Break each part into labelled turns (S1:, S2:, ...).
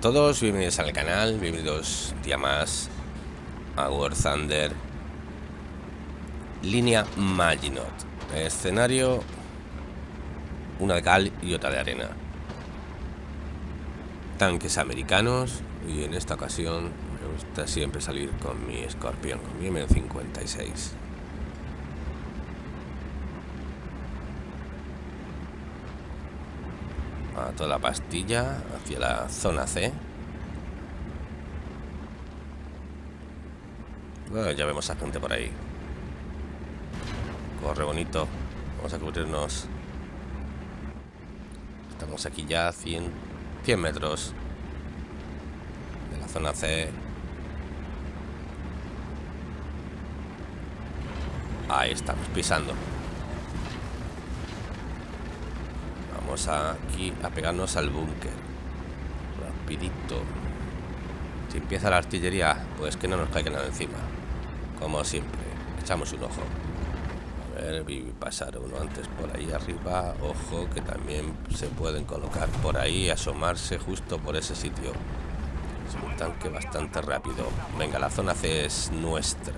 S1: Todos, bienvenidos al canal, bienvenidos día más a War Thunder Línea Maginot. Escenario Una de cal y otra de arena. Tanques americanos Y en esta ocasión me gusta siempre salir con mi escorpión Con mi M56 toda la pastilla hacia la zona C. Bueno, ya vemos a gente por ahí. Corre bonito. Vamos a cubrirnos. Estamos aquí ya a 100, 100 metros de la zona C. Ahí estamos, pisando. Vamos aquí a pegarnos al búnker. Rapidito. Si empieza la artillería, pues que no nos caiga nada encima. Como siempre. Echamos un ojo. A ver, vi pasar uno antes por ahí arriba. Ojo, que también se pueden colocar por ahí, asomarse justo por ese sitio. Es un tanque bastante rápido. Venga, la zona C es nuestra.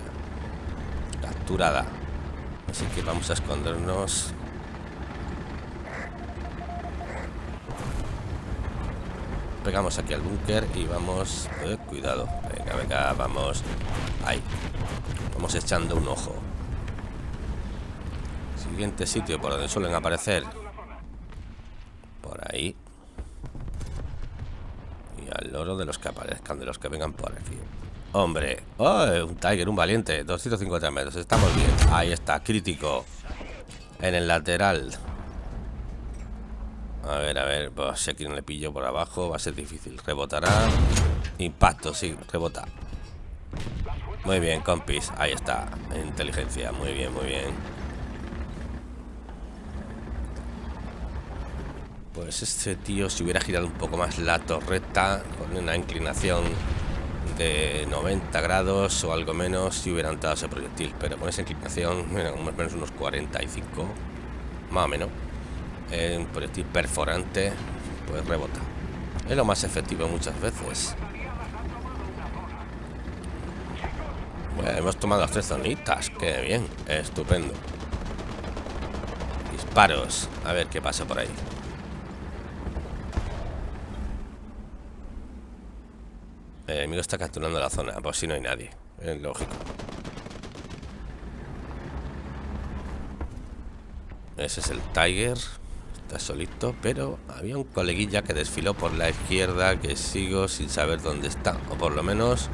S1: Capturada. Así que vamos a escondernos pegamos aquí al búnker y vamos... Eh, cuidado, venga, venga, vamos. Ahí. Vamos echando un ojo. Siguiente sitio por donde suelen aparecer. Por ahí. Y al loro de los que aparezcan De los que vengan por aquí. Hombre, oh, un Tiger, un valiente. 250 metros, estamos bien. Ahí está, crítico. En el lateral a ver, a ver, si aquí no le pillo por abajo va a ser difícil. Rebotará. Impacto, sí, rebota. Muy bien, compis. Ahí está. Inteligencia. Muy bien, muy bien. Pues este tío si hubiera girado un poco más la torreta con una inclinación de 90 grados o algo menos si hubiera entrado ese proyectil. Pero con esa inclinación, más o menos unos 45, más o menos un proyectil perforante, pues rebota. Es lo más efectivo muchas veces. Bueno, hemos tomado las tres zonitas. Qué bien, estupendo. Disparos. A ver qué pasa por ahí. El enemigo está capturando la zona, por si no hay nadie. Es lógico. Ese es el Tiger solito, pero había un coleguilla que desfiló por la izquierda que sigo sin saber dónde está, o por lo menos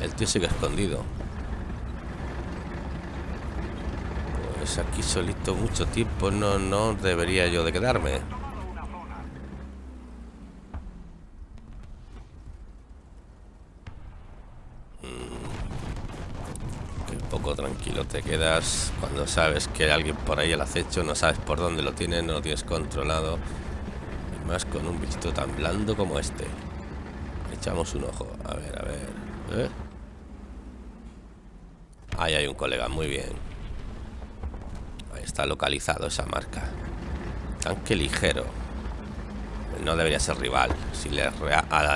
S1: el tío sigue escondido. Pues aquí solito mucho tiempo no, no debería yo de quedarme. Poco tranquilo te quedas cuando sabes que hay alguien por ahí al acecho, no sabes por dónde lo tienes, no lo tienes controlado. Y más con un bichito tan blando como este. Echamos un ojo. A ver, a ver. ¿eh? Ahí hay un colega, muy bien. Ahí está localizado esa marca. Tanque ligero. No debería ser rival. Si le,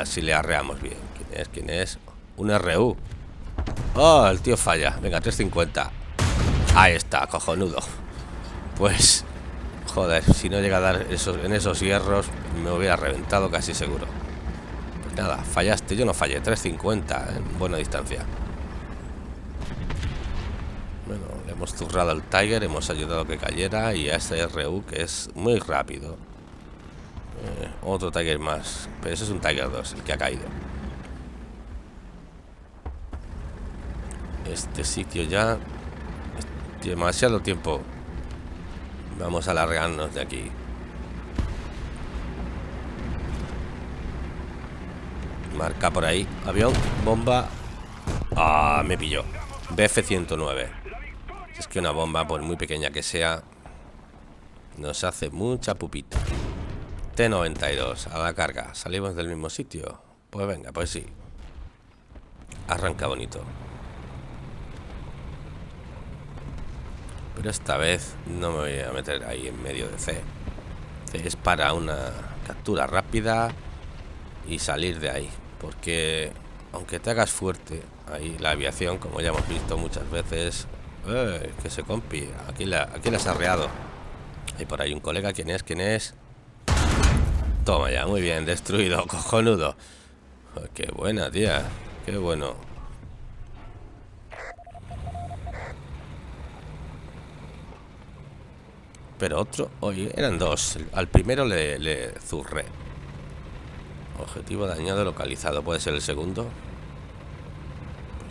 S1: si le arreamos bien. ¿Quién es? ¿Quién es? Un RU. Oh, el tío falla. Venga, 350. Ahí está, cojonudo. Pues, joder, si no llega a dar esos, en esos hierros, me hubiera reventado casi seguro. Pues nada, fallaste. Yo no fallé. 350 en buena distancia. Bueno, le hemos zurrado al Tiger, hemos ayudado a que cayera y a este RU que es muy rápido. Eh, otro Tiger más. Pero ese es un Tiger 2, el que ha caído. Este sitio ya... Demasiado tiempo. Vamos a alargarnos de aquí. Marca por ahí. Avión, bomba. Ah, me pilló. BF-109. Es que una bomba, por muy pequeña que sea, nos hace mucha pupita. T-92, a la carga. ¿Salimos del mismo sitio? Pues venga, pues sí. Arranca bonito. Pero esta vez no me voy a meter ahí en medio de C. C es para una captura rápida y salir de ahí. Porque aunque te hagas fuerte, ahí la aviación, como ya hemos visto muchas veces, eh, que se compi, aquí la, aquí la has arreado. Hay por ahí un colega, ¿quién es? ¿Quién es? Toma ya, muy bien, destruido, cojonudo. qué buena, tía, qué bueno. Pero otro, oye, eran dos. Al primero le, le zurré. Objetivo dañado localizado. ¿Puede ser el segundo?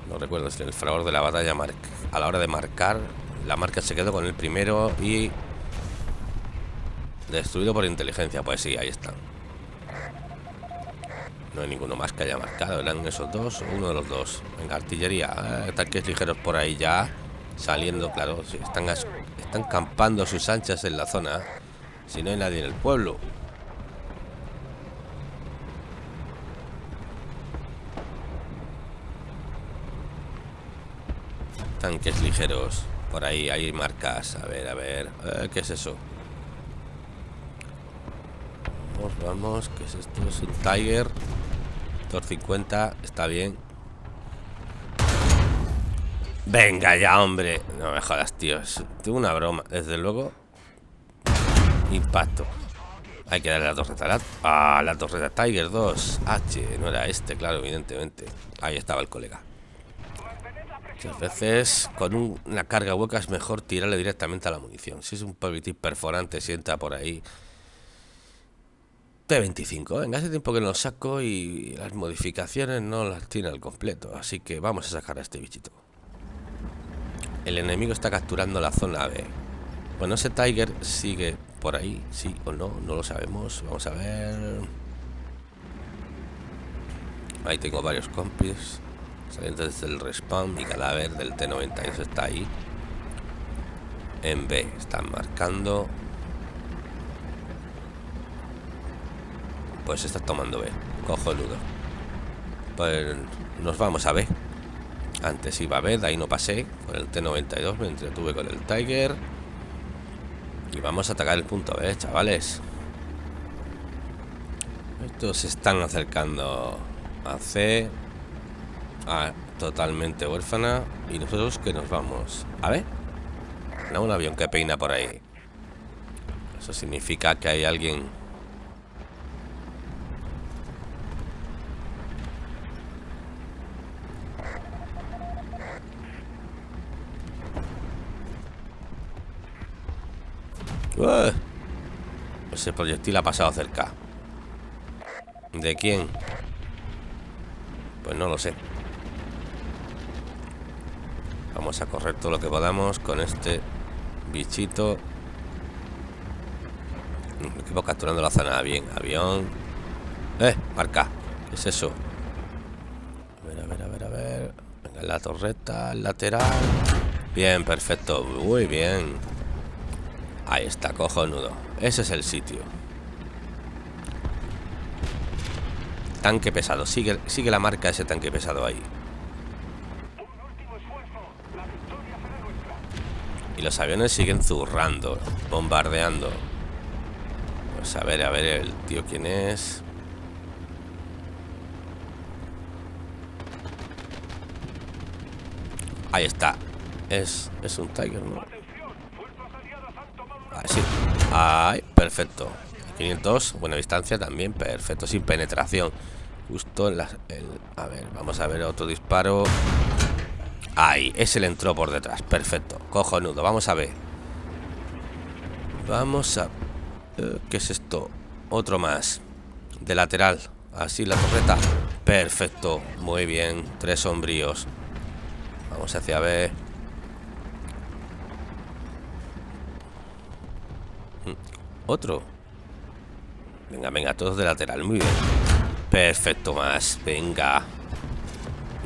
S1: No recuerdo si el fragor de la batalla a la hora de marcar. La marca se quedó con el primero y... Destruido por inteligencia. Pues sí, ahí están. No hay ninguno más que haya marcado. ¿Eran esos dos uno de los dos? Venga, artillería. Eh, tanques ligeros por ahí ya. Saliendo, claro. están están campando sus anchas en la zona. Si no hay nadie en el pueblo. Tanques ligeros. Por ahí hay marcas. A ver, a ver. ¿Qué es eso? Vamos, vamos. ¿Qué es esto? Es un Tiger. 250. Está bien. Venga ya, hombre. No me jodas, tío. Tengo una broma. Desde luego. Impacto. Hay que darle la torreta. Ah, la torreta Tiger 2. H. No era este, claro, evidentemente. Ahí estaba el colega. Muchas veces con una carga hueca es mejor tirarle directamente a la munición. Si es un proyectil perforante, sienta por ahí. T25. Venga, hace tiempo que no lo saco y las modificaciones no las tiene al completo. Así que vamos a sacar a este bichito. El enemigo está capturando la zona B. Bueno, ese Tiger sigue por ahí, sí o no, no lo sabemos. Vamos a ver. Ahí tengo varios compis. Saliendo desde el respawn, mi cadáver del T-92 está ahí. En B, están marcando. Pues está tomando B. Cojonudo. Pues nos vamos a B. Antes iba a ver, ahí no pasé. Con el T92 me entretuve con el Tiger. Y vamos a atacar el punto B, chavales. Estos se están acercando a C. A totalmente huérfana. Y nosotros que nos vamos. A ver. No, un avión que peina por ahí. Eso significa que hay alguien Ese proyectil ha pasado cerca. ¿De quién? Pues no lo sé. Vamos a correr todo lo que podamos con este bichito. Equipo capturando la zona. Bien, avión. ¡Eh! Marca. ¿Qué es eso? A ver, a ver, a ver, a ver. Venga, la torreta, lateral. Bien, perfecto. Muy bien. Ahí está, cojonudo. Ese es el sitio. Tanque pesado. Sigue, sigue la marca ese tanque pesado ahí. Y los aviones siguen zurrando, bombardeando. Pues a ver, a ver el tío quién es. Ahí está. Es, es un Tiger, ¿no? Así. Ay, perfecto. 500, buena distancia también, perfecto, sin penetración. Justo en la... a ver, vamos a ver otro disparo. Ahí, ese le entró por detrás, perfecto. Cojonudo, vamos a ver. Vamos a... Eh, ¿Qué es esto? Otro más. De lateral. Así la torreta. Perfecto, muy bien. Tres sombríos. Vamos hacia B. Otro. Venga, venga, todos de lateral. Muy bien. Perfecto, más. Venga.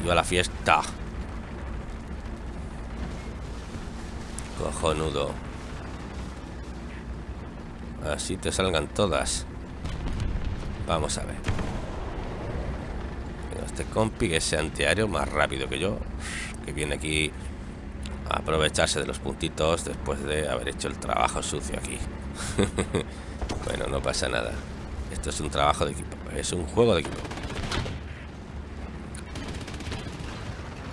S1: Yo a la fiesta. Cojonudo. Así te salgan todas. Vamos a ver. Este compi que es antiaéreo más rápido que yo. Que viene aquí a aprovecharse de los puntitos después de haber hecho el trabajo sucio aquí. bueno, no pasa nada. Esto es un trabajo de equipo. Es un juego de equipo.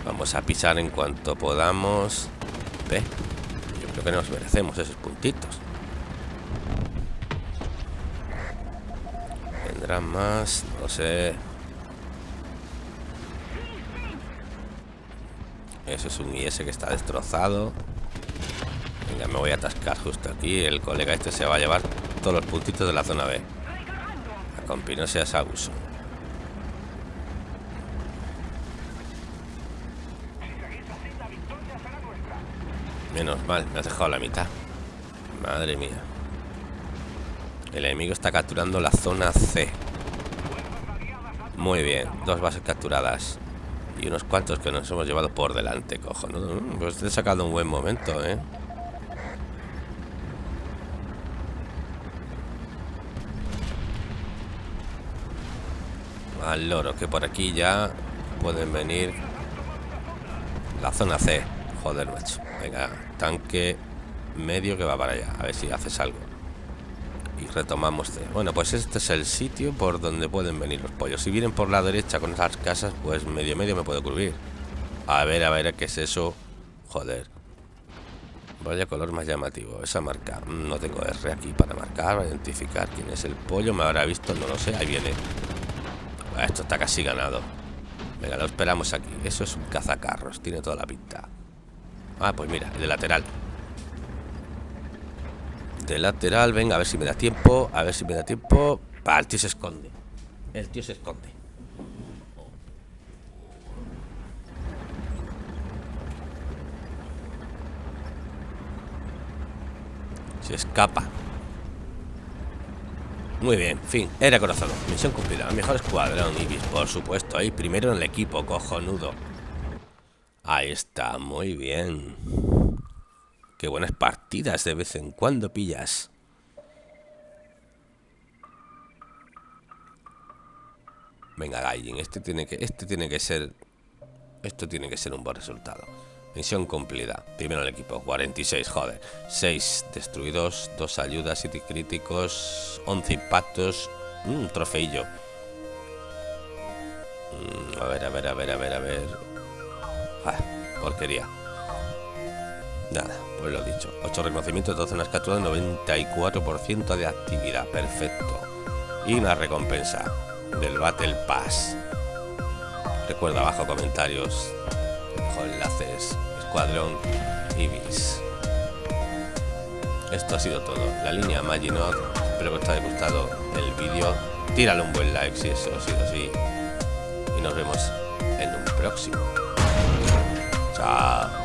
S1: Vamos a pisar en cuanto podamos. Ve. Yo creo que nos merecemos esos puntitos. Vendrán más, no sé. Eso es un IS que está destrozado. Venga, me voy a atascar justo aquí. El colega este se va a llevar todos los puntitos de la zona B. A compi, no seas abuso. Menos mal, me has dejado la mitad. Madre mía. El enemigo está capturando la zona C. Muy bien, dos bases capturadas. Y unos cuantos que nos hemos llevado por delante, cojo. Pues te he sacado un buen momento, ¿eh? Al loro, que por aquí ya pueden venir la zona C. Joder, macho. Venga, tanque medio que va para allá. A ver si haces algo. Y retomamos. Bueno, pues este es el sitio por donde pueden venir los pollos. Si vienen por la derecha con esas casas, pues medio medio me puedo cubrir. A ver, a ver, ¿qué es eso? Joder. Vaya color más llamativo. Esa marca. No tengo R aquí para marcar, para identificar quién es el pollo. Me habrá visto, no lo sé. Ahí viene. Esto está casi ganado. Venga, lo esperamos aquí. Eso es un cazacarros. Tiene toda la pinta. Ah, pues mira, el de lateral. De lateral, venga, a ver si me da tiempo. A ver si me da tiempo. Ah, el tío se esconde. El tío se esconde. Se escapa. Muy bien, fin, era corazón. Misión cumplida. Mejor escuadrón, Ibis, por supuesto. Ahí primero en el equipo, cojonudo. Ahí está, muy bien. Qué buenas partidas de vez en cuando pillas. Venga, Gaijin, este tiene que este tiene que ser esto tiene que ser un buen resultado. Misión cumplida. Primero el equipo. 46, joder. 6 destruidos, 2 ayudas, 7 críticos, 11 impactos, un trofeillo. Mm, a ver, a ver, a ver, a ver, a ver. Ah, porquería. Nada, pues lo dicho. 8 reconocimientos, 12 zonas capturadas, 94% de actividad. Perfecto. Y una recompensa del Battle Pass. Recuerda abajo comentarios enlaces, Escuadrón Ibis. Esto ha sido todo. La línea Maginot. Espero que os haya gustado el vídeo. Tírale un buen like si eso ha sido así. Y nos vemos en un próximo. Chao.